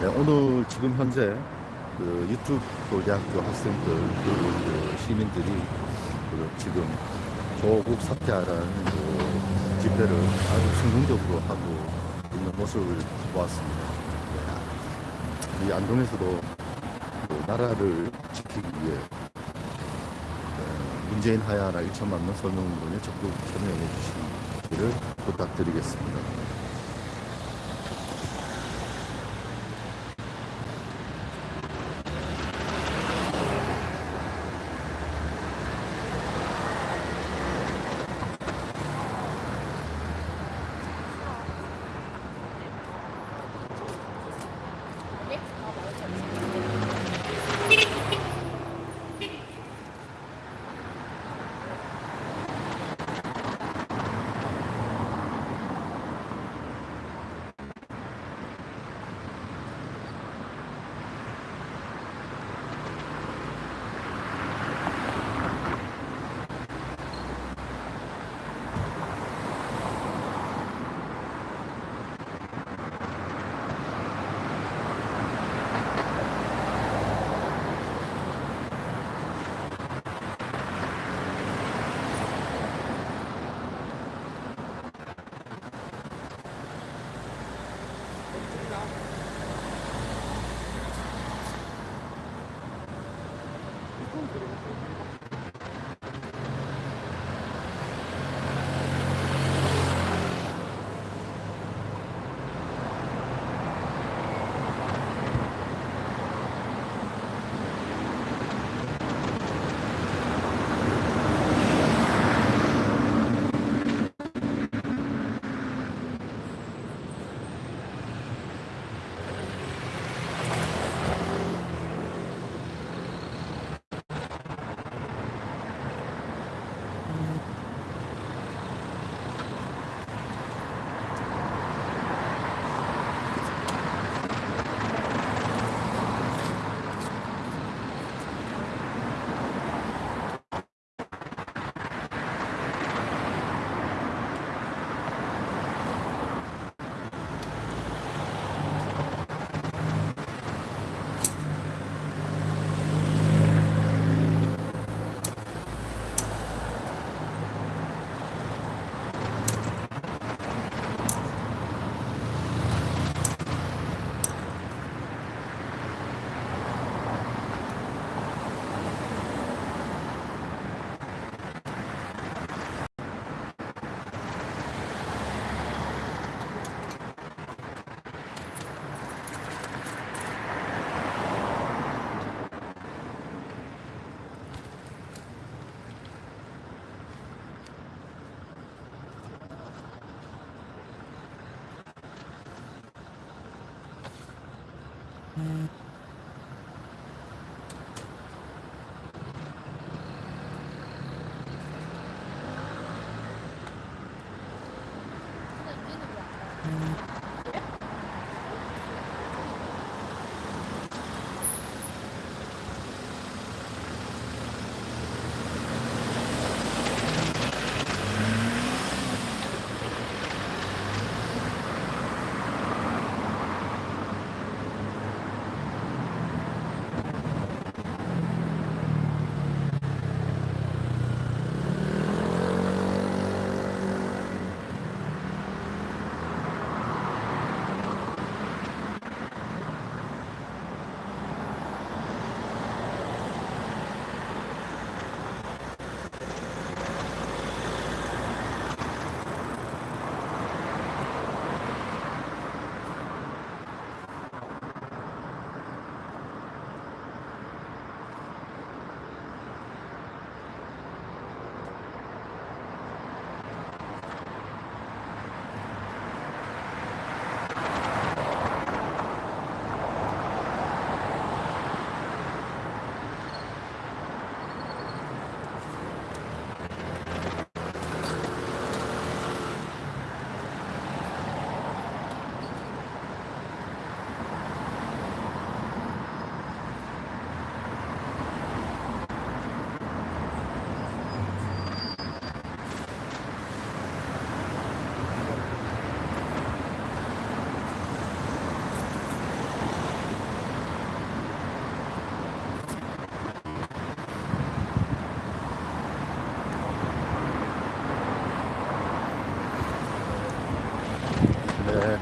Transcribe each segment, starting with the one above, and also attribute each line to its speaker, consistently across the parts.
Speaker 1: 네, 오늘 지금 현재 그 유튜브 대학교 학생들 그리고 그 시민들이 그 지금 조국 사퇴하라는 그 집회를 아주 성공적으로 하고 있는 모습을 보았습니다. 네, 이 안동에서도 그 나라를 지키기 위해 네, 문재인 하야나 1천만 명 서명운동에 적극 참여해 주시기를 부탁드리겠습니다.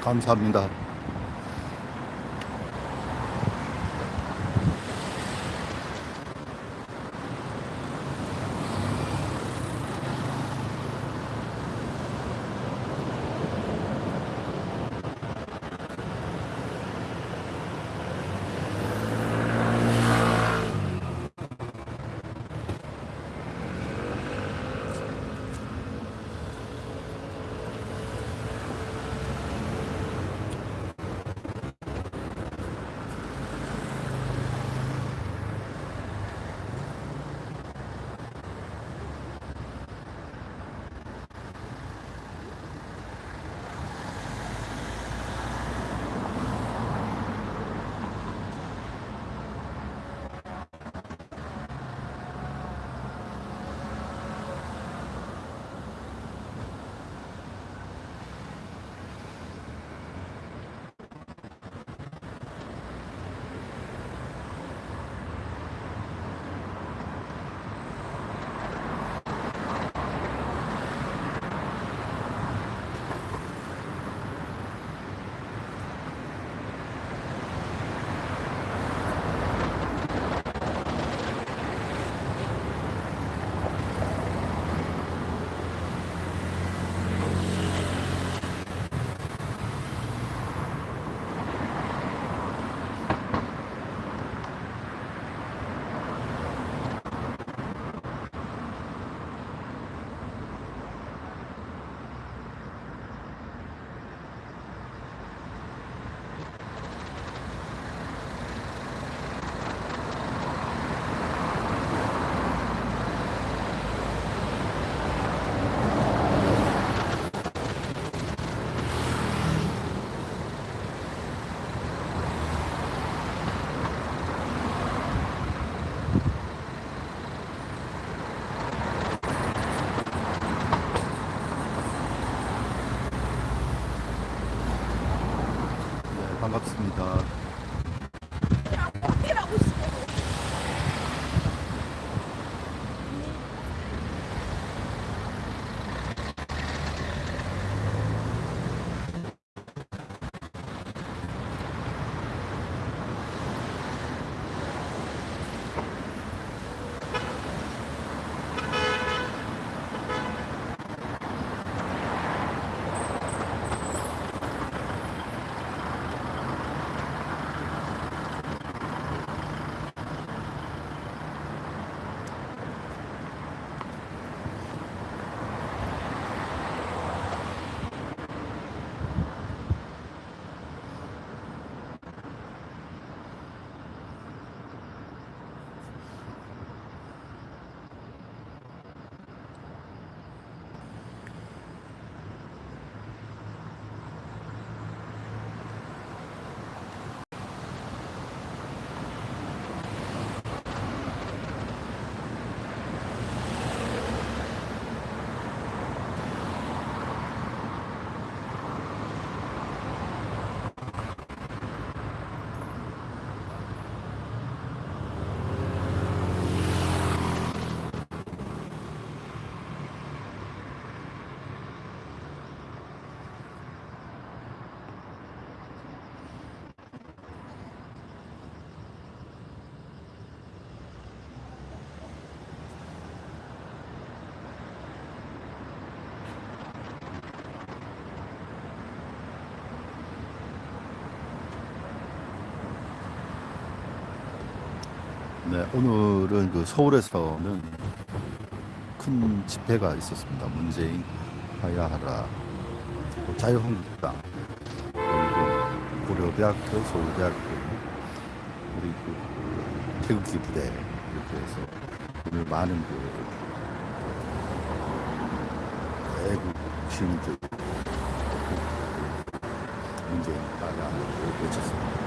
Speaker 1: 감사합니다. 네, 오늘은 그 서울에서는 큰 집회가 있었습니다. 문재인 하야하라, 또 자유한국당, 그리고 고려대학교, 서울대학교, 그리고 태극기 부대 이렇게 해서 오늘 많은 그 외국 시민들 문재인 하야하라를 외쳤습니다.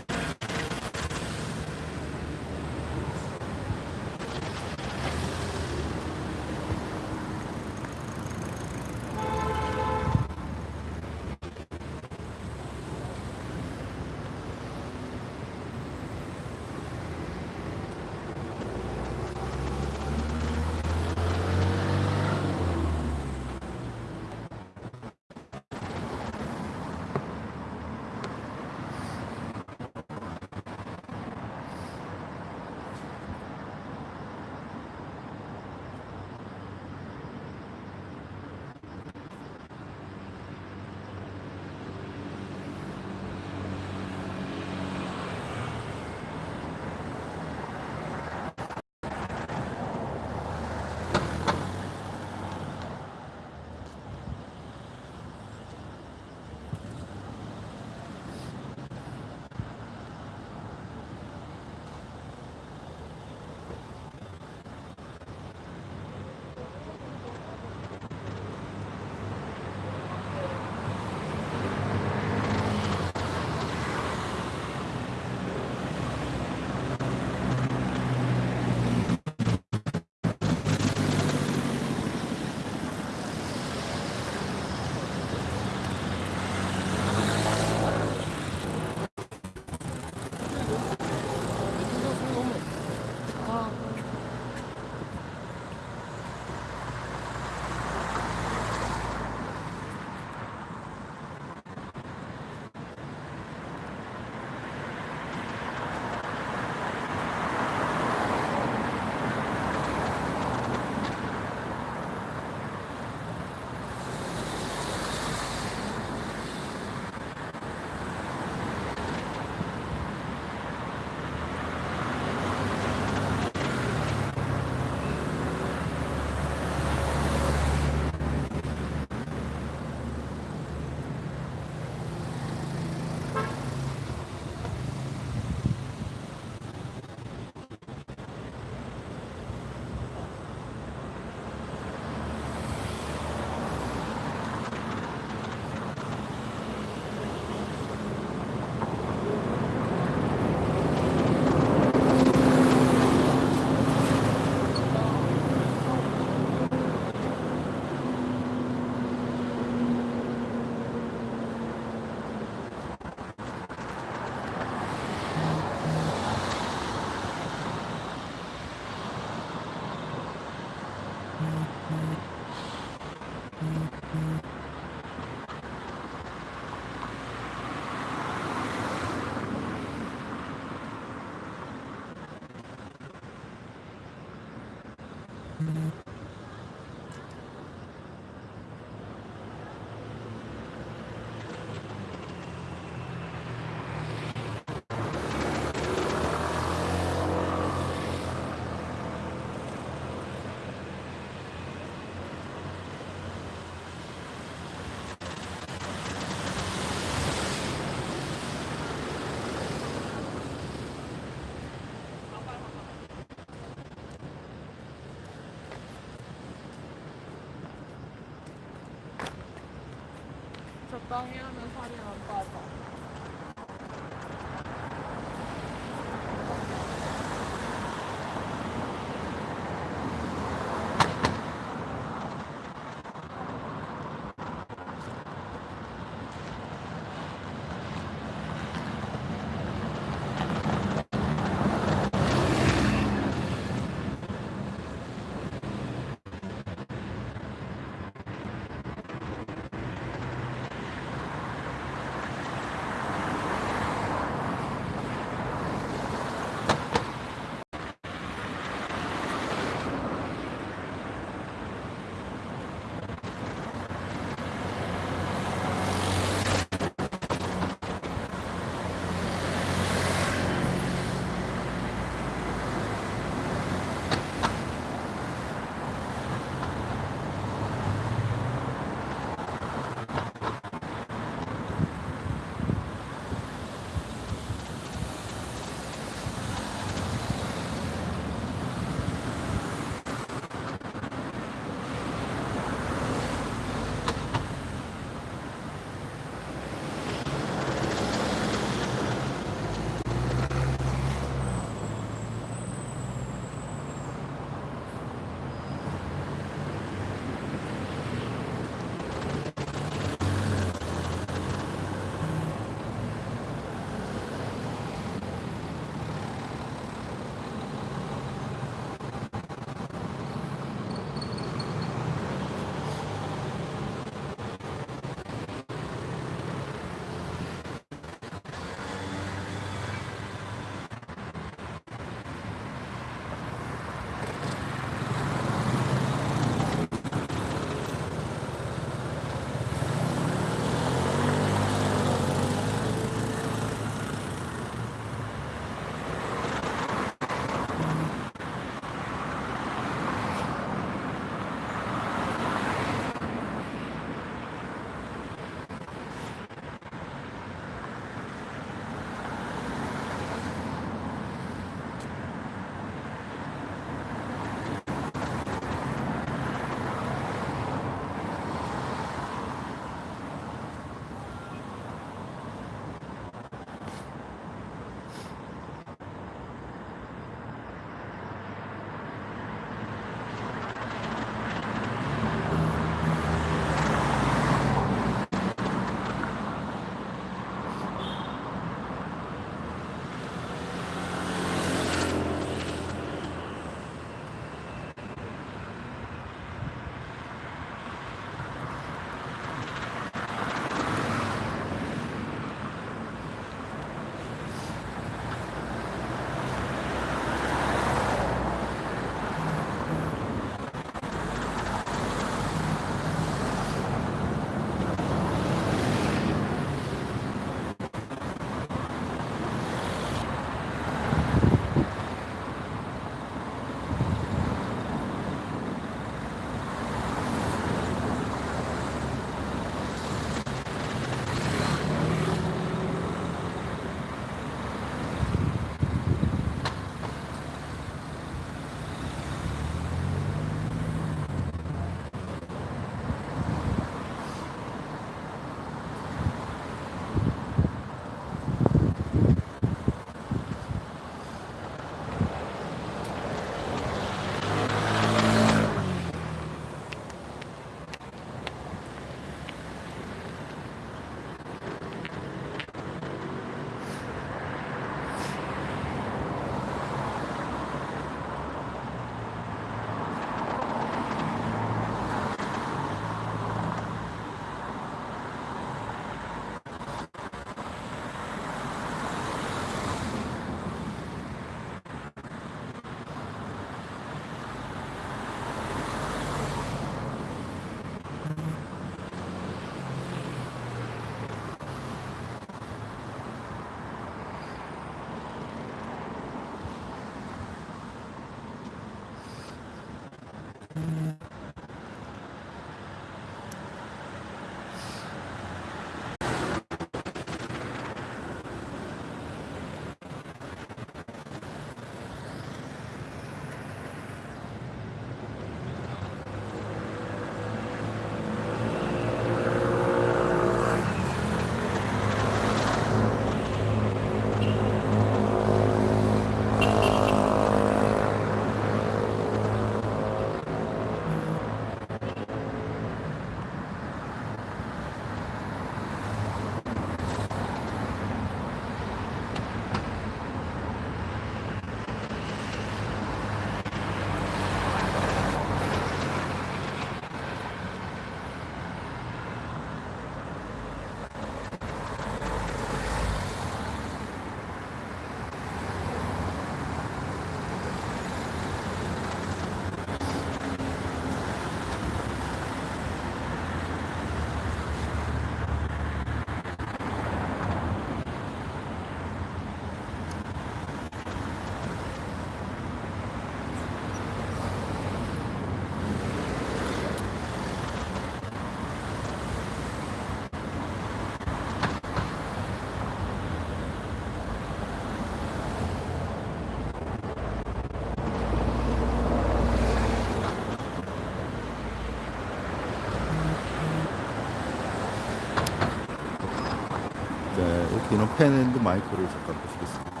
Speaker 1: 자, 여기는 펜앤드 마이크를 잠깐 보시겠습니다.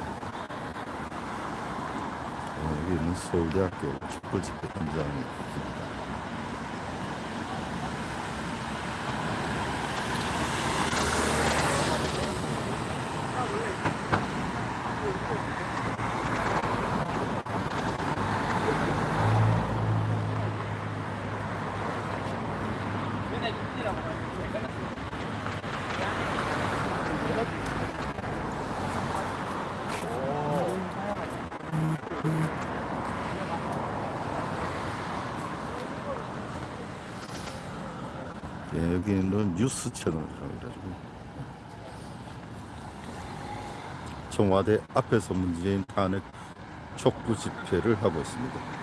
Speaker 1: 어, 여기는 서울대학교 촛불 집회 현장입니다. 예, 여기는 뉴스 채널이라고 해가지고 청와대 앞에서 문재인 탄핵 촉구 집회를 하고 있습니다.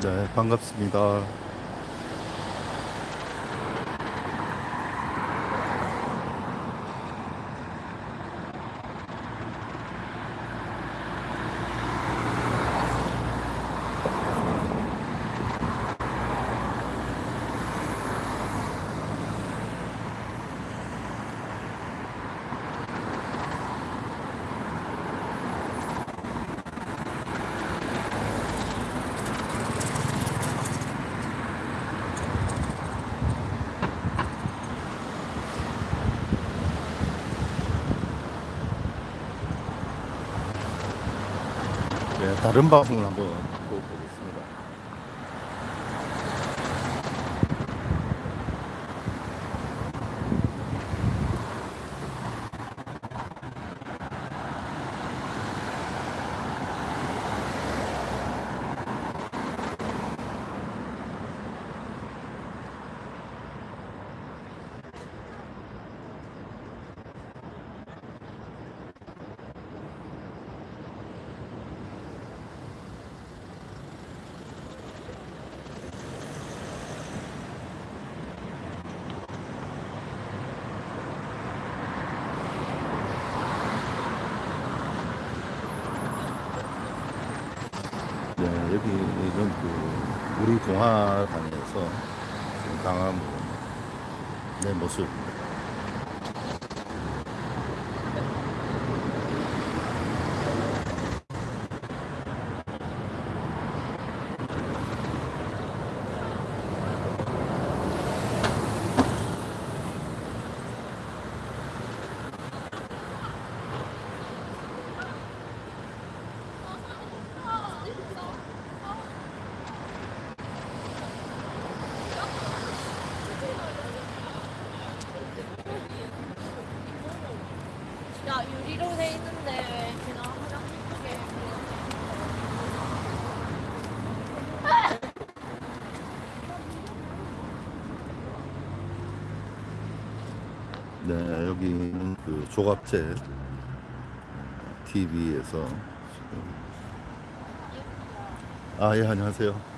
Speaker 1: 네, 반갑습니다. 네, 다른 방송을 한번 또 보겠습니다. 네, 여기는 그 우리 동화관에서 지금 강화문 내 모습입니다.
Speaker 2: 야 유리로 돼 있는데 왜 그냥 화장실 쪽에
Speaker 1: 네, 여기는 그 조갑제 TV에서 아, 예, 안녕하세요.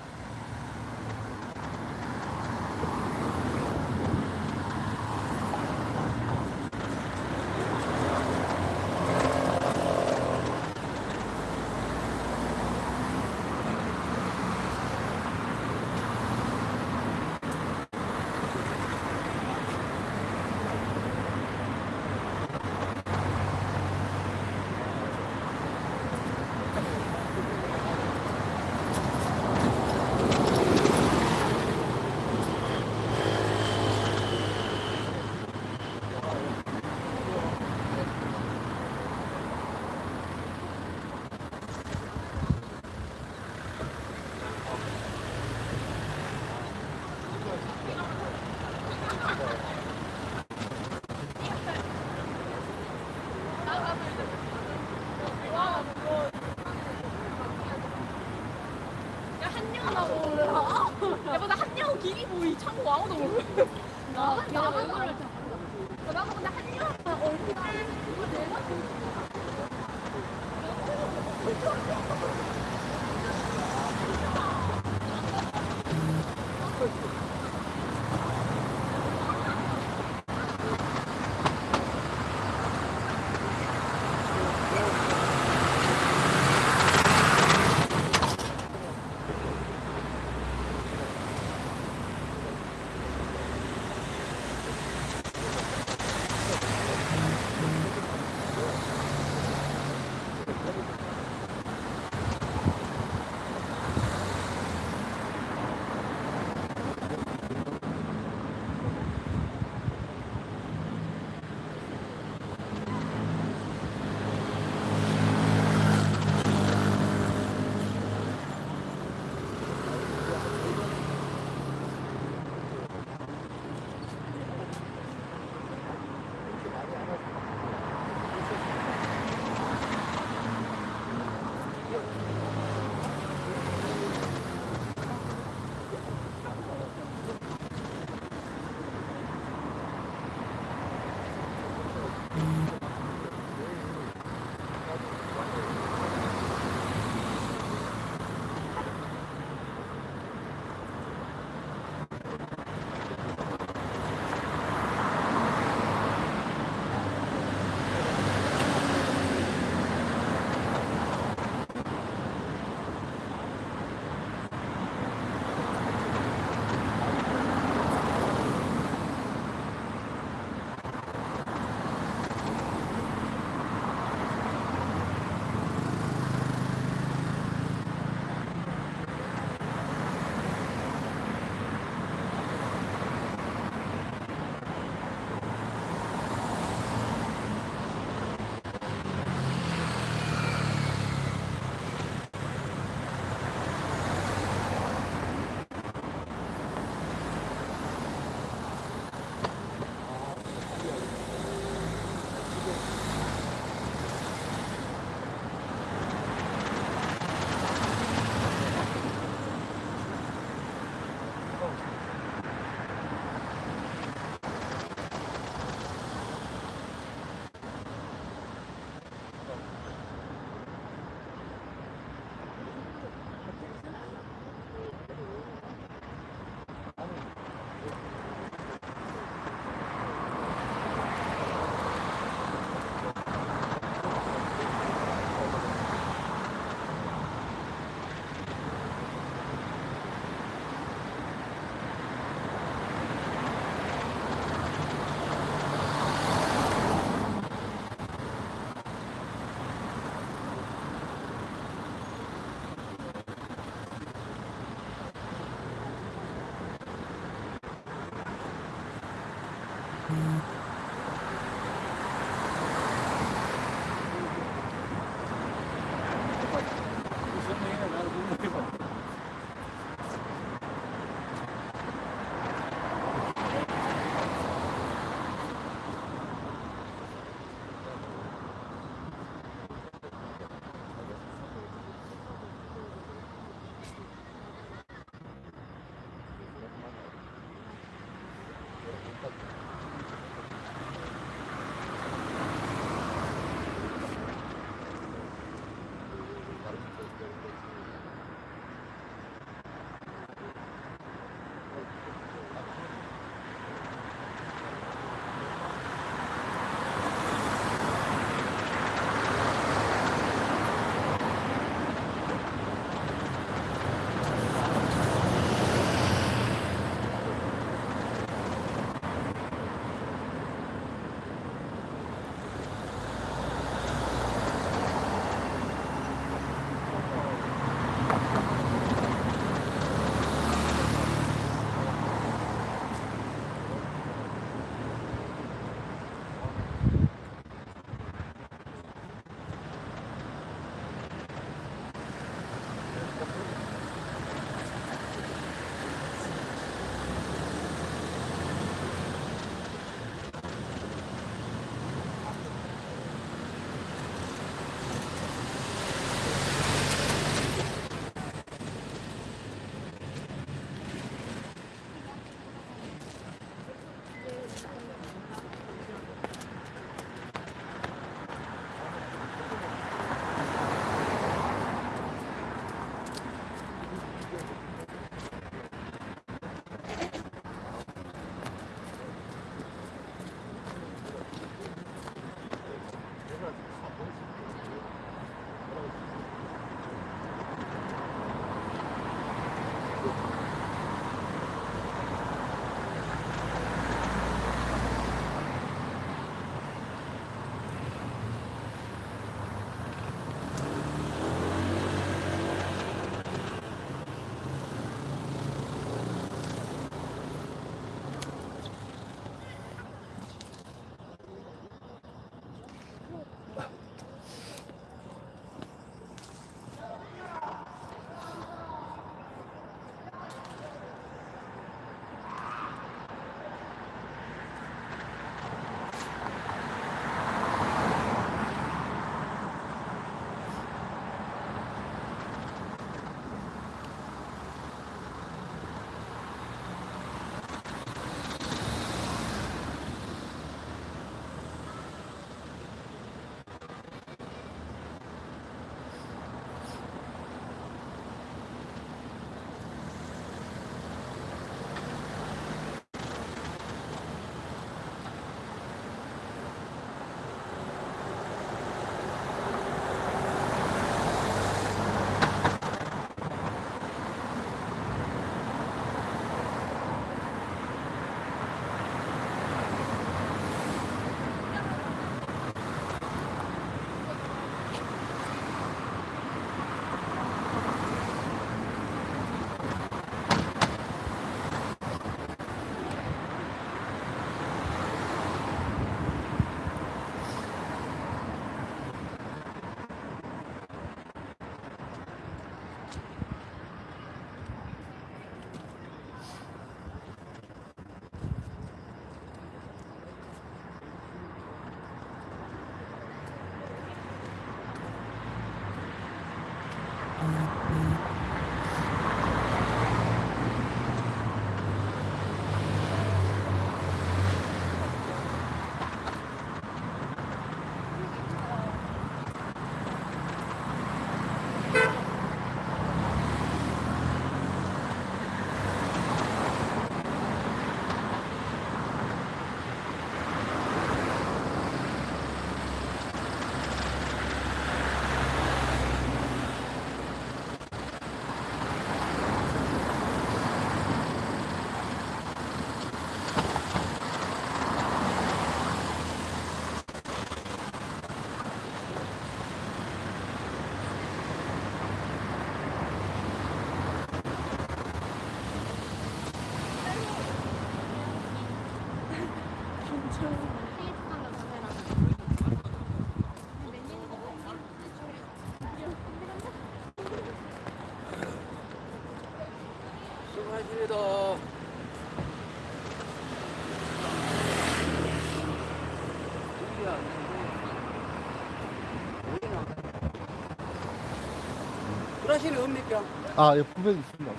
Speaker 3: 아,
Speaker 1: 예, 분명히 있습니다.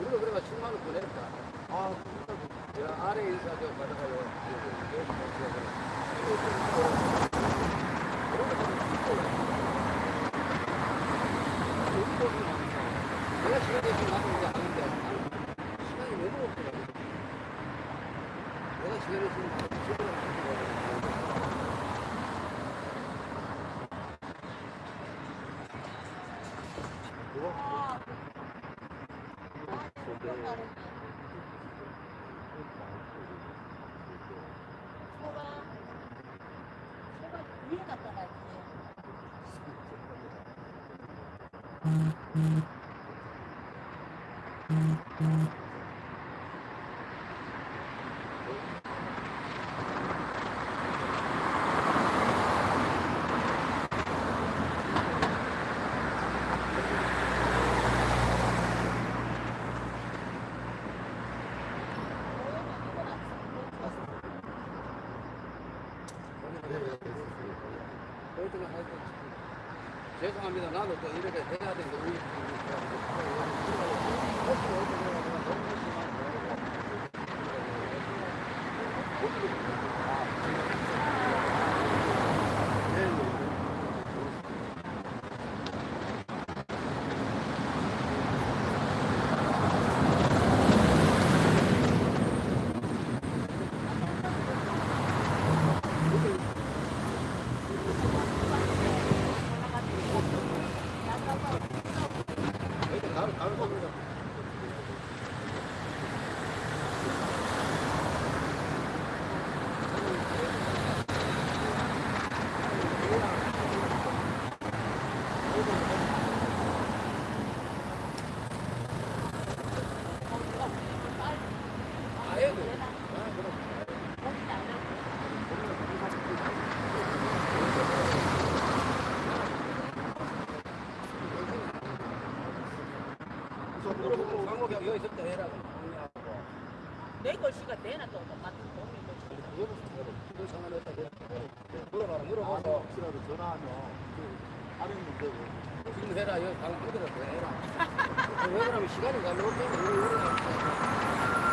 Speaker 4: 우리가 그래가 7만 원 보냈다. 아, 야, 아래 인사 좀 받아가요. 내가 시간이 지금 나도 이제 하는데 시간이 너무 없더라고. 내가 시간이 지금 나도 그렇지만 하여튼 죄송합니다. 나도 또 이렇게 해야 되는데 우리 아예 돼. 광고가 여기 있을 때 해라.
Speaker 3: 내 글씨가 내나 또 똑같은 거.
Speaker 4: 물어봐서
Speaker 1: 혹시라도 전화하면 그 할인 문제고.
Speaker 4: 지금 해라. 여기 방금 끄들어서 해라. 왜 그러면 시간이 가면 때문에 우리 우리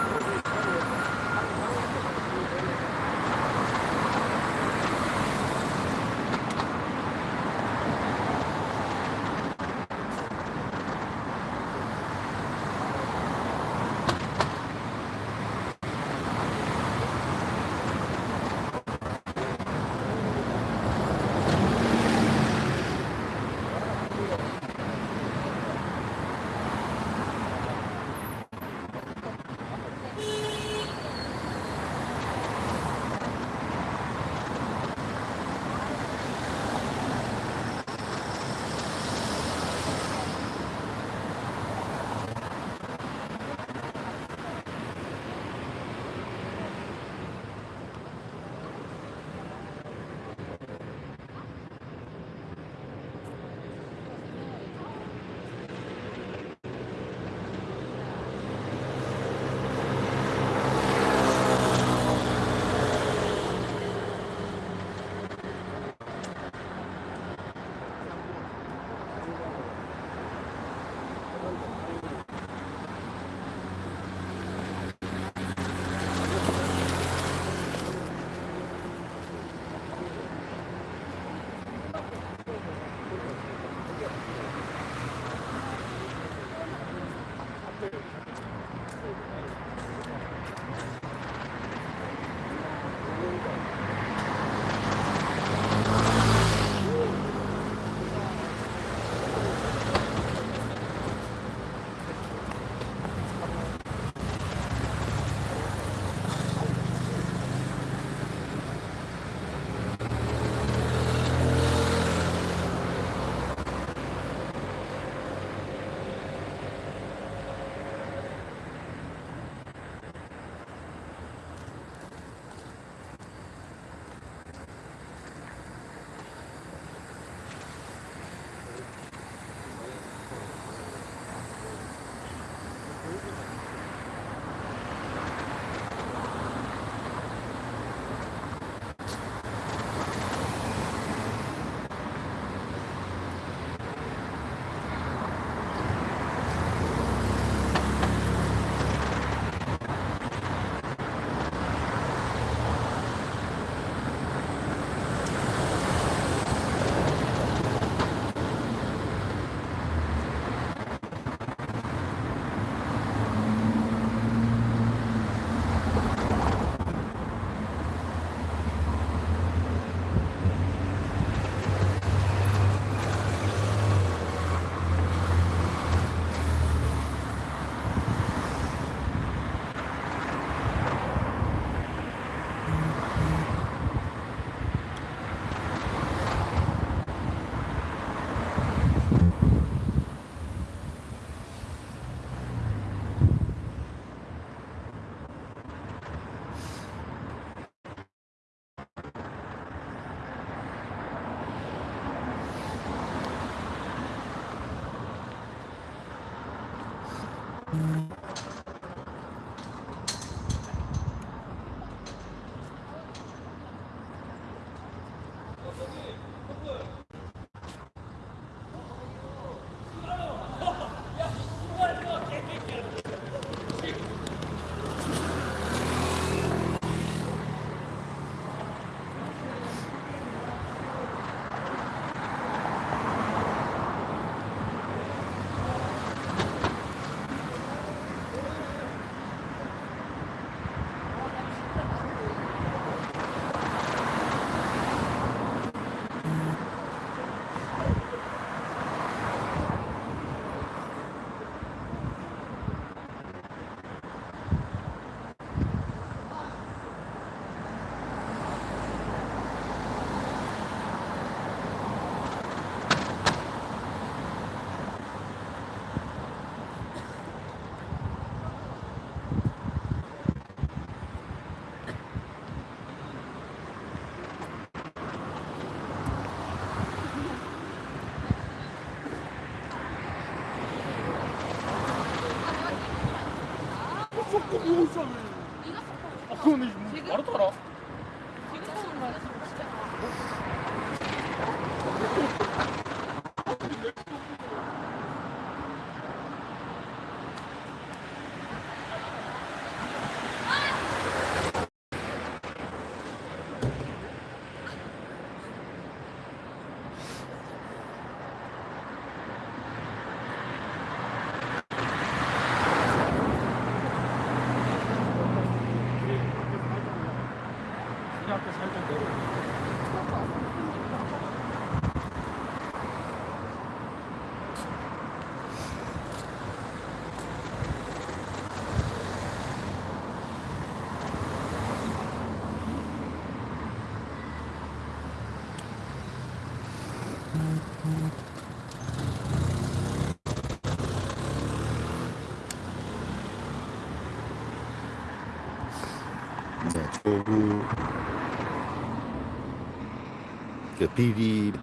Speaker 3: the PD.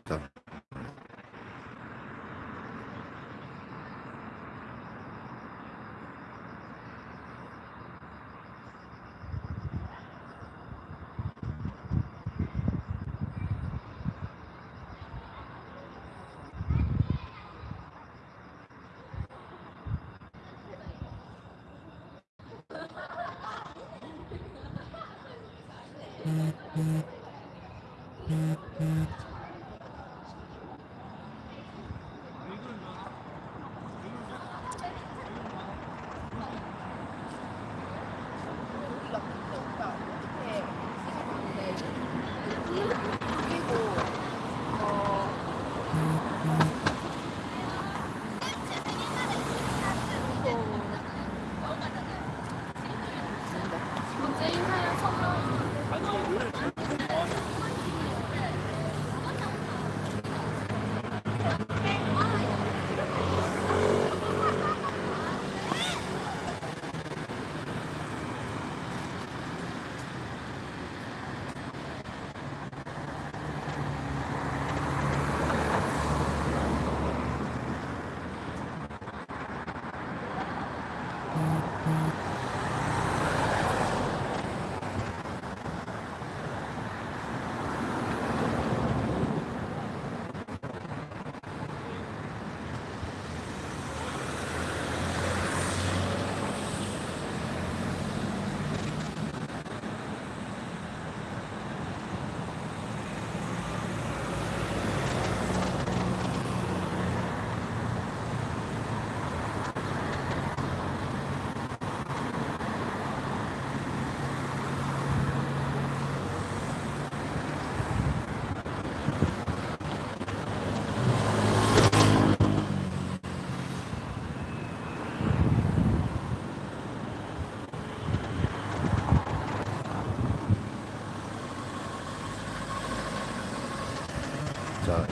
Speaker 3: Mm-hmm.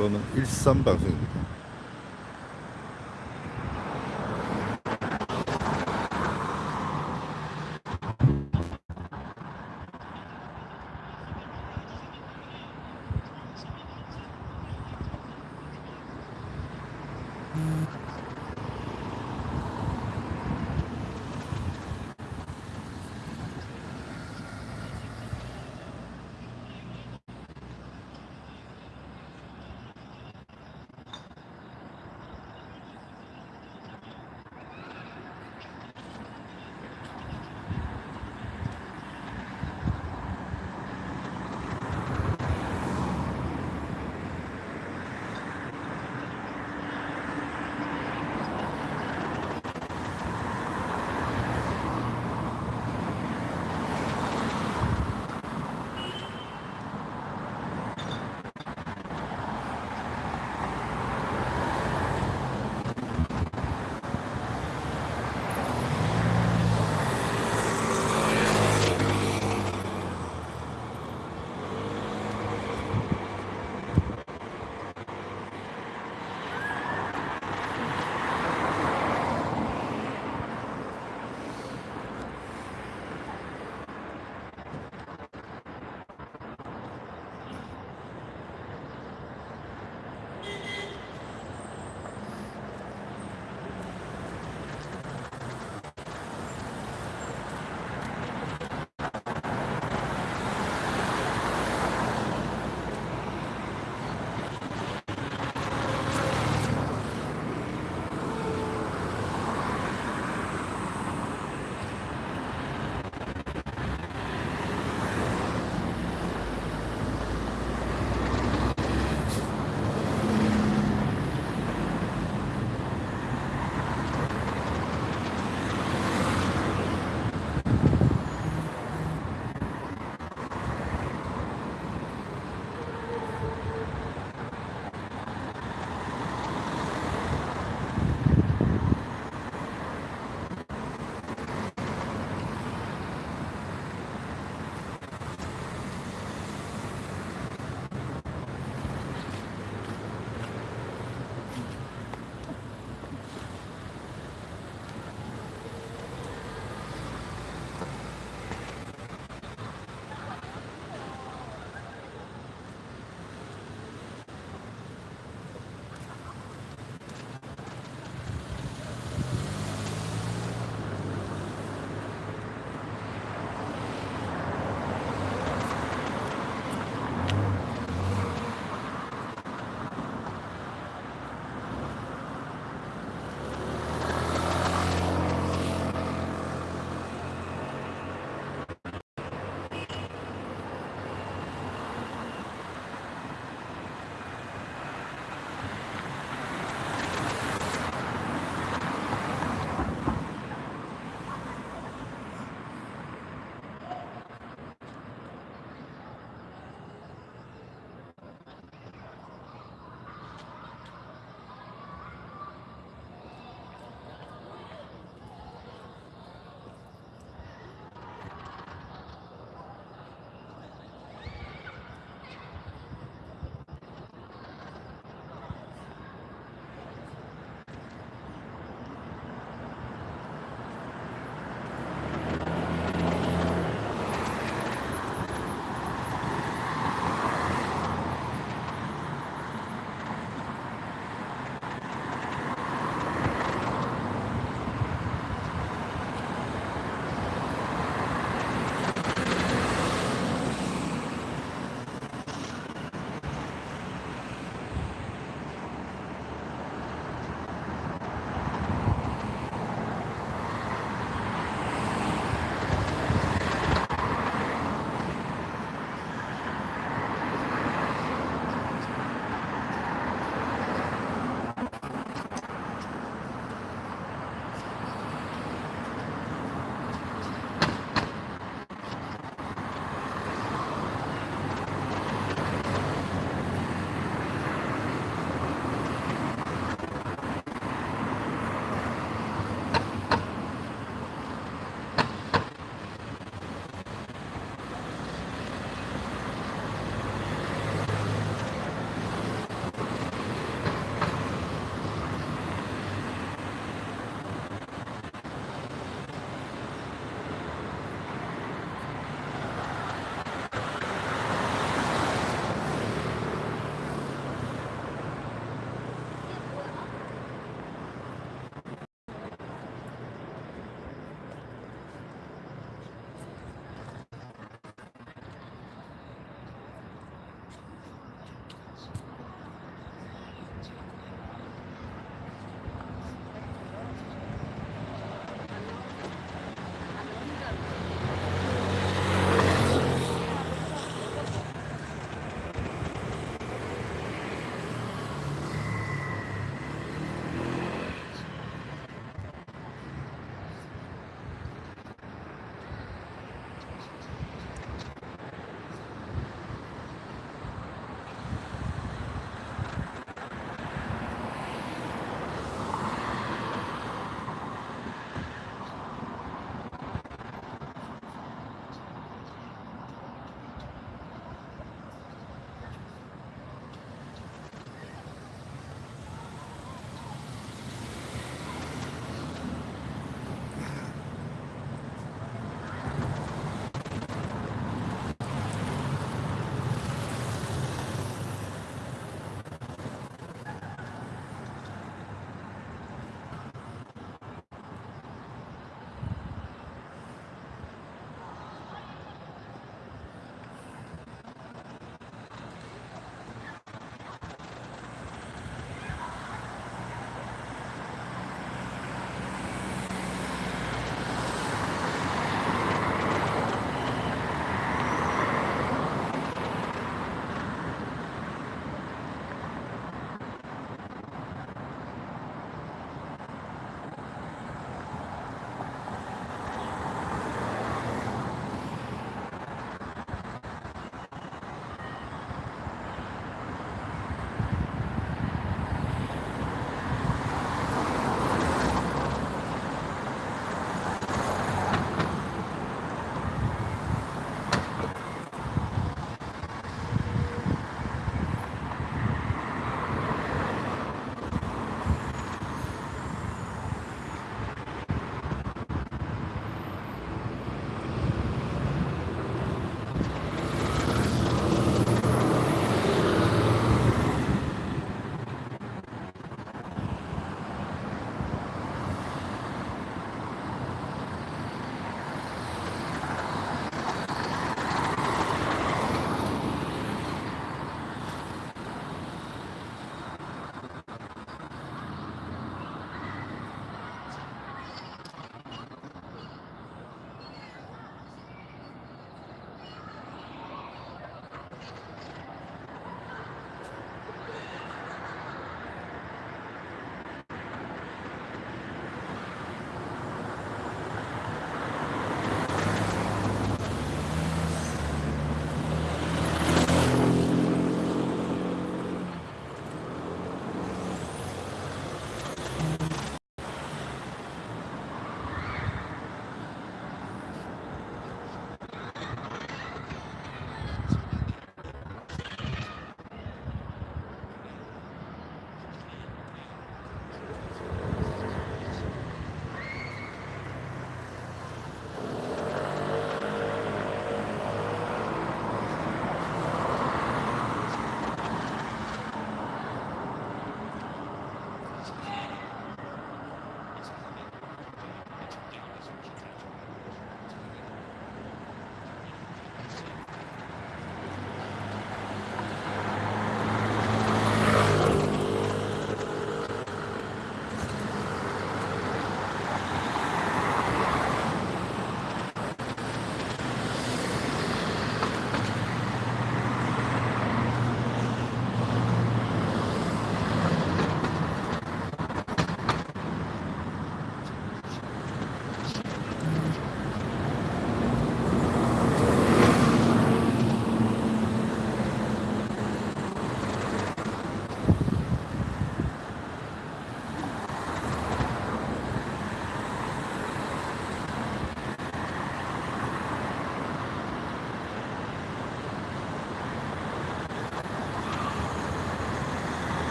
Speaker 1: 이거는 13 방송입니다. 음.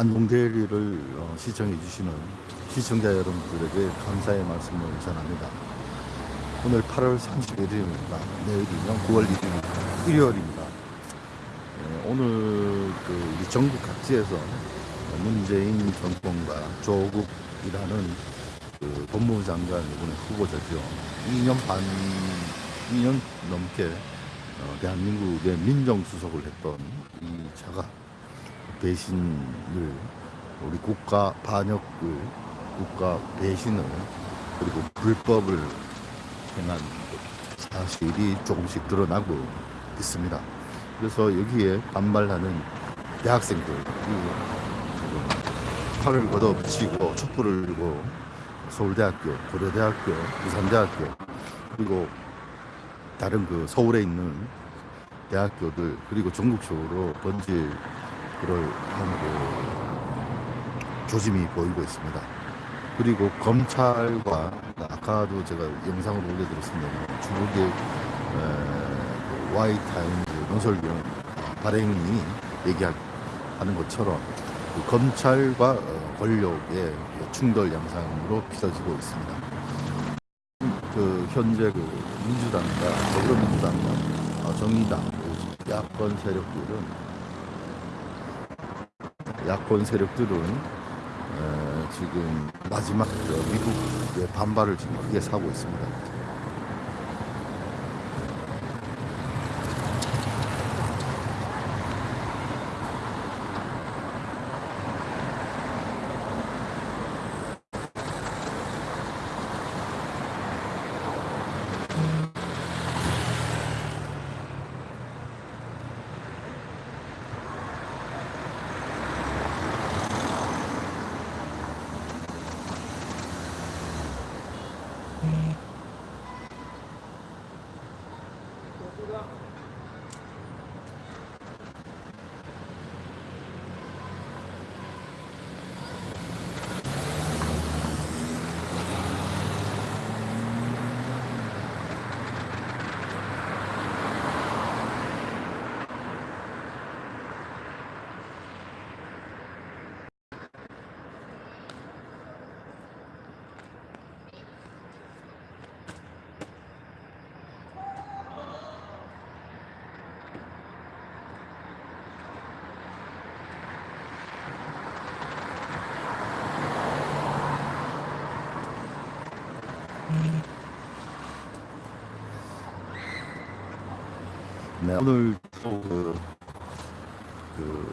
Speaker 1: 안동대리를 어, 시청해 주시는 시청자 여러분들에게 감사의 말씀을 전합니다. 오늘 8월 31일입니다. 내일이면 9월 1일 일요일입니다. 예, 오늘 그 우리 전국 각지에서 문재인 정권과 조국이라는 그 법무부 장관 이번에 후보자죠. 2년 반, 2년 넘게 어, 대한민국의 민정수석을 했던 이 자가 배신을 우리 국가 반역을 국가 배신을 그리고 불법을 행한 사실이 조금씩 드러나고 있습니다. 그래서 여기에 반발하는 대학생들이 팔을 걷어붙이고 촛불을 들고 서울대학교, 고려대학교, 부산대학교 그리고 다른 그 서울에 있는 대학교들 그리고 전국적으로 번질 그럴 한그 조짐이 보이고 있습니다. 그리고 검찰과 아까도 제가 영상을 올려드렸습니다. 중국의 에, 그 와이타임즈 논설위원 발행이 얘기하는 것처럼 그 검찰과 어, 권력의 충돌 양상으로 빚어지고 있습니다. 그 현재 그 민주당과 더불어민주당과 어, 정의당 그 야권 세력들은 야권 세력들은 에, 지금 마지막 저 미국의 반발을 지금 크게 사고 있습니다. 네, 오늘 또 그, 그,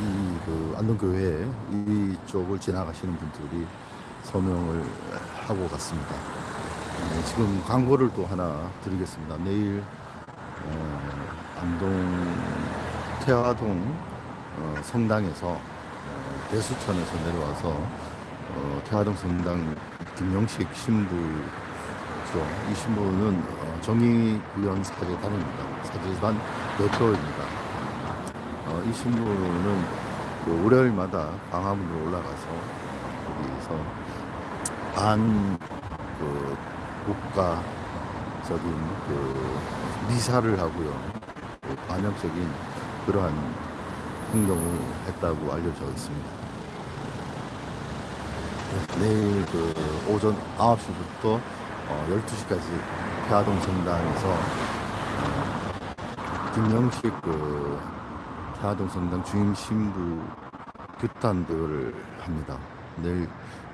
Speaker 1: 이, 그, 안동교회 이쪽을 지나가시는 분들이 서명을 하고 갔습니다. 네, 지금 광고를 또 하나 드리겠습니다. 내일, 어, 안동 태화동 어, 성당에서 어, 대수천에서 내려와서 어, 태화동 성당 김영식 신부 그렇죠. 이 신부는 어, 정의 구현 사제단입니다. 사제단 대표입니다. 어, 이 신부는 그 월요일마다 광화문으로 올라가서 거기서 반 그 국가적인 그 미사를 하고요. 그 반역적인 그러한 행동을 했다고 알려져 있습니다. 네, 내일 그 오전 9시부터 어, 12시까지 태화동 성당에서 어, 김영식 그 태화동 성당 주임 신부 대회를 합니다. 내일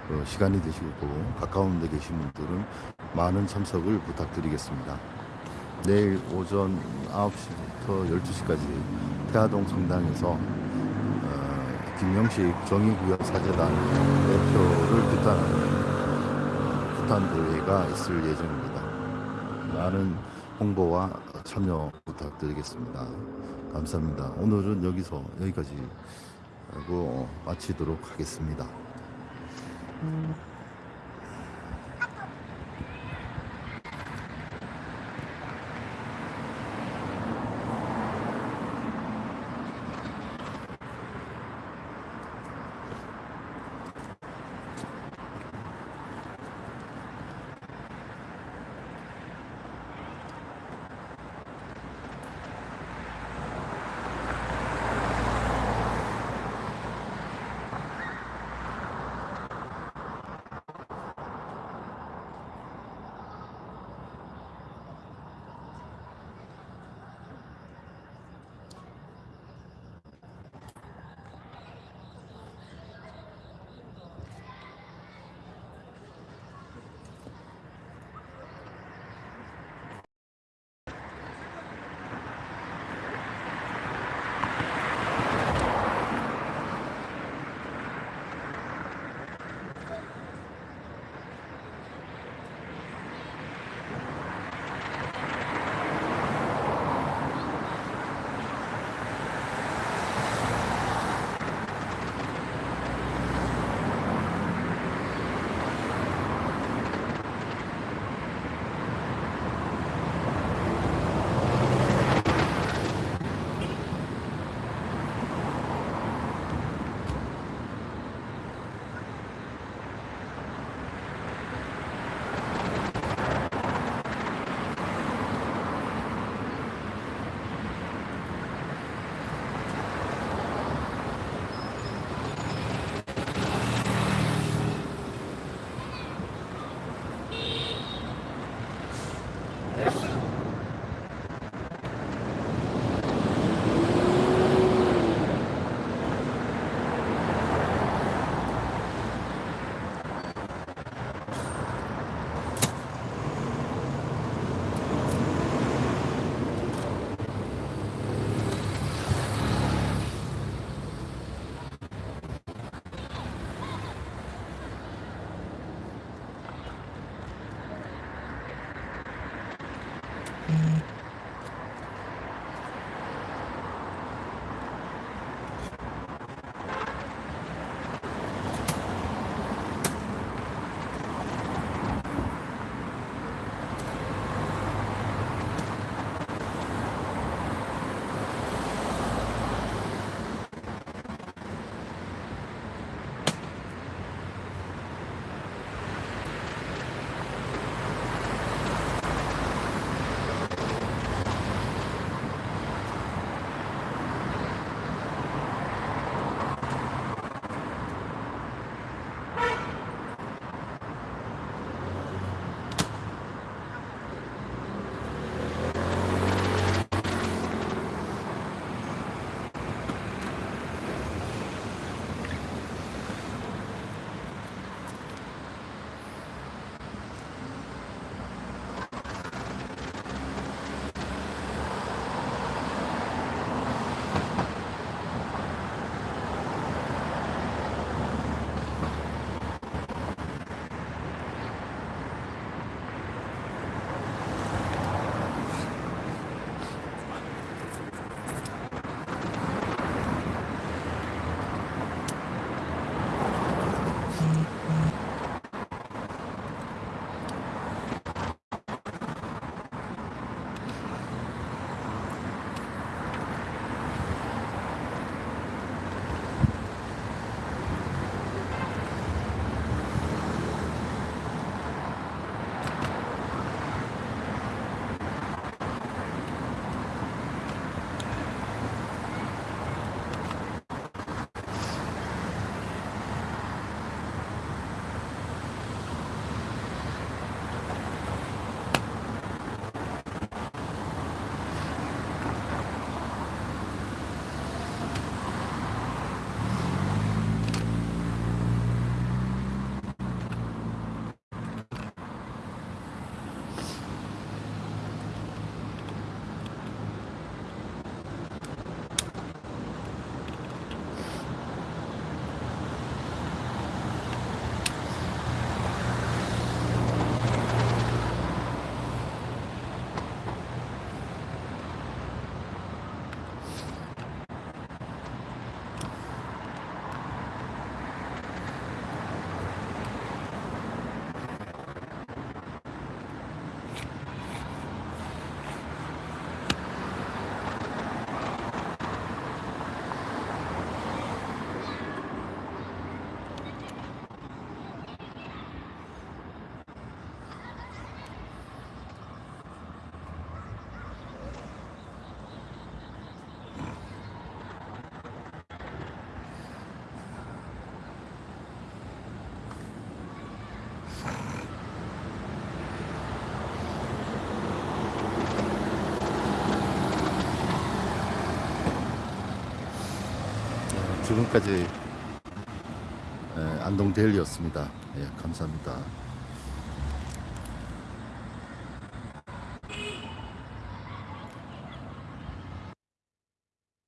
Speaker 1: 어, 시간이 되시고 가까운 데 계신 분들은 많은 참석을 부탁드리겠습니다. 내일 오전 9시부터 12시까지 태화동 성당에서 어, 김영식 정의구역 사재단 대표를 규탄하는 폭탄 대회가 있을 예정입니다. 많은 홍보와 참여 부탁드리겠습니다. 감사합니다. 오늘은 여기서 여기까지 하고 마치도록 하겠습니다. 지금까지 에, 안동데일리였습니다. 예, 감사합니다.